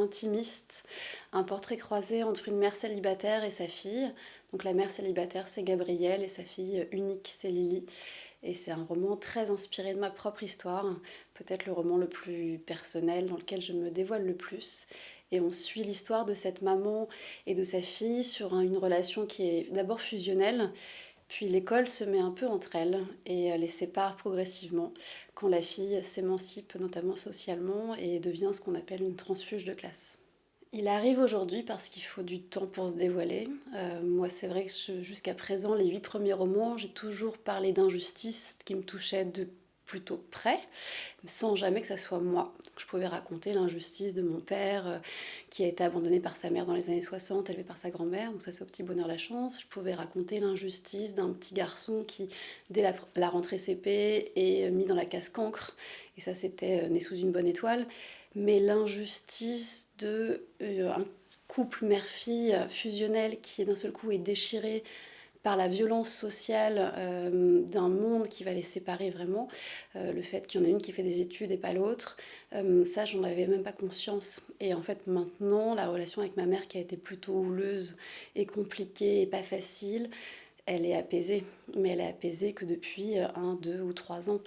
intimiste, un portrait croisé entre une mère célibataire et sa fille. Donc la mère célibataire, c'est Gabrielle, et sa fille unique, c'est Lily. Et c'est un roman très inspiré de ma propre histoire, peut-être le roman le plus personnel, dans lequel je me dévoile le plus. Et on suit l'histoire de cette maman et de sa fille sur une relation qui est d'abord fusionnelle, puis l'école se met un peu entre elles et les sépare progressivement quand la fille s'émancipe notamment socialement et devient ce qu'on appelle une transfuge de classe. Il arrive aujourd'hui parce qu'il faut du temps pour se dévoiler. Euh, moi, c'est vrai que jusqu'à présent, les huit premiers romans, j'ai toujours parlé d'injustice qui me touchait de plutôt près, sans jamais que ça soit moi. je pouvais raconter l'injustice de mon père euh, qui a été abandonné par sa mère dans les années 60, élevé par sa grand-mère, donc ça c'est au petit bonheur la chance. Je pouvais raconter l'injustice d'un petit garçon qui, dès la, rentrée CP, est mis dans la casse cancre, et ça c'était euh, né sous une bonne étoile. Mais l'injustice de euh, un couple mère-fille fusionnel qui d'un seul coup est déchiré par la violence sociale euh, d'un monde qui va les séparer vraiment, euh, le fait qu'il y en a une qui fait des études et pas l'autre, euh, ça j'en avais même pas conscience. Et en fait maintenant, la relation avec ma mère qui a été plutôt houleuse et compliquée et pas facile, elle est apaisée, mais elle est apaisée que depuis un, deux ou trois ans.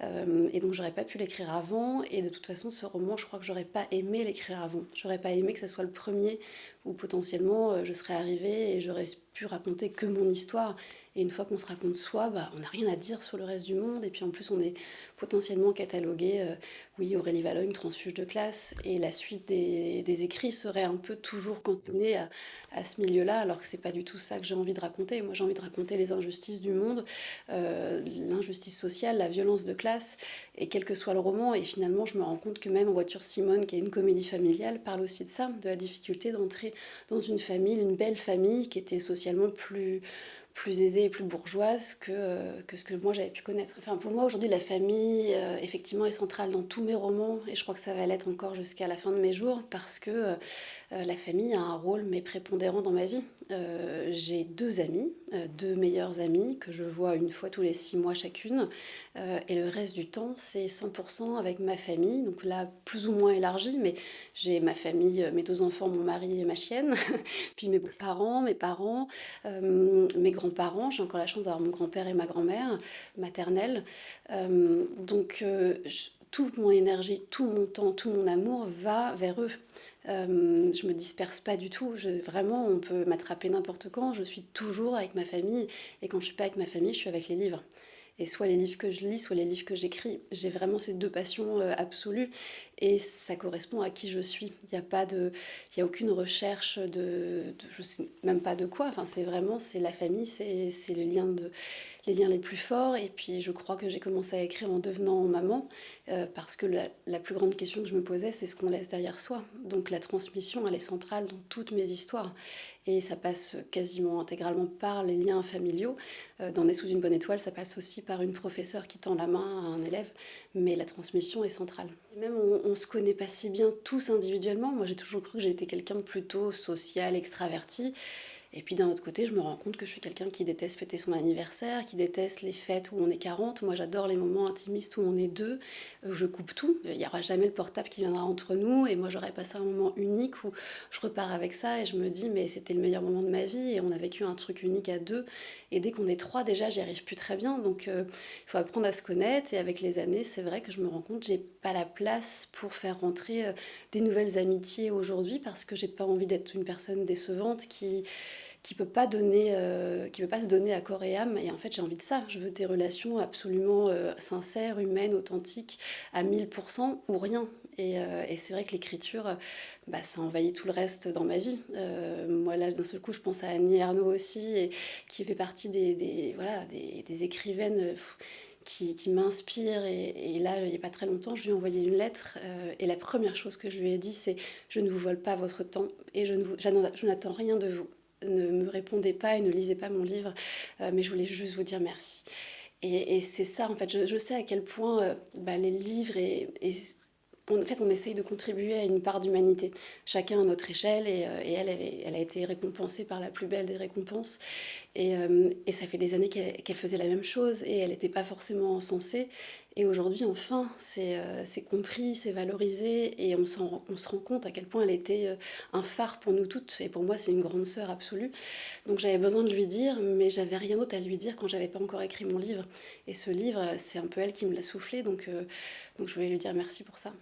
et donc j'aurais pas pu l'écrire avant, et de toute façon ce roman, je crois que j'aurais pas aimé l'écrire avant. J'aurais pas aimé que ce soit le premier où potentiellement je serais arrivée et j'aurais pu raconter que mon histoire. Et une fois qu'on se raconte soi, bah, on n'a rien à dire sur le reste du monde. Et puis en plus, on est potentiellement catalogué, euh, oui, Aurélie Valogne, transfuge de classe. Et la suite des, écrits serait un peu toujours cantonnée à, ce milieu-là, alors que c'est pas du tout ça que j'ai envie de raconter. Moi, j'ai envie de raconter les injustices du monde, euh, l'injustice sociale, la violence de classe, et quel que soit le roman. Et finalement, je me rends compte que même Voiture Simone, qui est une comédie familiale, parle aussi de ça, de la difficulté d'entrer dans une famille, une belle famille qui était sociale plus, plus aisée et plus bourgeoise que, euh, que ce que moi j'avais pu connaître. Enfin, pour moi aujourd'hui la famille euh, effectivement est centrale dans tous mes romans et je crois que ça va l'être encore jusqu'à la fin de mes jours parce que euh, la famille a un rôle mais prépondérant dans ma vie. J'ai deux amis, deux meilleures amies que je vois une fois tous les six mois chacune et le reste du temps c'est 100% avec ma famille, donc là plus ou moins élargie mais j'ai ma famille, mes deux enfants, mon mari et ma chienne, puis mes parents, mes parents, mes grands parents J'ai encore la chance d'avoir mon grand-père et ma grand-mère maternelle. Euh, donc, euh, toute mon énergie, tout mon temps, tout mon amour va vers eux. Euh, je me disperse pas du tout. Je, vraiment, on peut m'attraper n'importe quand. Je suis toujours avec ma famille. Et quand je suis pas avec ma famille, je suis avec les livres et soit les livres que je lis, soit les livres que j'écris. J'ai vraiment ces deux passions absolues et ça correspond à qui je suis. Il n'y a pas de, y a aucune recherche de, je sais même pas de quoi. Enfin, c'est vraiment, c'est la famille, c'est le lien de, les liens les plus forts. Et puis je crois que j'ai commencé à écrire en devenant maman, euh, parce que la, plus grande question que je me posais, c'est ce qu'on laisse derrière soi. Donc la transmission, elle est centrale dans toutes mes histoires. Et ça passe quasiment intégralement par les liens familiaux. Euh, dans Né sous une bonne étoile, ça passe aussi par une professeure qui tend la main à un élève, mais la transmission est centrale. même on, ne se connaît pas si bien tous individuellement. Moi, j'ai toujours cru que j'étais quelqu'un de plutôt social, extraverti. Et puis d'un autre côté, je me rends compte que je suis quelqu'un qui déteste fêter son anniversaire, qui déteste les fêtes où on est 40. Moi, j'adore les moments intimistes où on est deux. Où je coupe tout. Il n'y aura jamais le portable qui viendra entre nous. Et moi, j'aurais passé un moment unique où je repars avec ça et je me dis, mais c'était le meilleur moment de ma vie et on a vécu un truc unique à deux. Et dès qu'on est trois, déjà, j'y arrive plus très bien. Donc, euh, il faut apprendre à se connaître. Et avec les années, c'est vrai que je me rends compte que j'ai pas la place pour faire rentrer euh, des nouvelles amitiés aujourd'hui parce que j'ai pas envie d'être une personne décevante qui qui peut pas donner, euh, qui peut pas se donner à corps et âme. Et en fait, j'ai envie de ça. Je veux des relations absolument euh, sincères, humaines, authentiques, à 1000% ou rien. Et, euh, et c'est vrai que l'écriture, bah, ça envahit tout le reste dans ma vie. moi, là, d'un seul coup, je pense à Annie Ernaux aussi, et, qui fait partie des, voilà, des, des écrivaines qui, qui m'inspire. Et, là, il n'y a pas très longtemps, je lui ai envoyé une lettre. et la première chose que je lui ai dit, c'est « Je ne vous vole pas votre temps et je n'attends rien de vous ne me répondez pas et ne lisez pas mon livre, euh, mais je voulais juste vous dire merci. Et, c'est ça, en fait, je, sais à quel point euh, bah, les livres et, en fait, on essaye de contribuer à une part d'humanité, chacun à notre échelle, et, euh, elle, elle, a été récompensée par la plus belle des récompenses. Et, ça fait des années qu'elle faisait la même chose, et elle n'était pas forcément censée. Et aujourd'hui, enfin, c'est euh, c'est compris, c'est valorisé et on, se rend compte à quel point elle était euh, un phare pour nous toutes. Et pour moi, c'est une grande sœur absolue. Donc j'avais besoin de lui dire, mais j'avais rien d'autre à lui dire quand j'avais pas encore écrit mon livre. Et ce livre, c'est un peu elle qui me l'a soufflé, donc, euh, donc je voulais lui dire merci pour ça.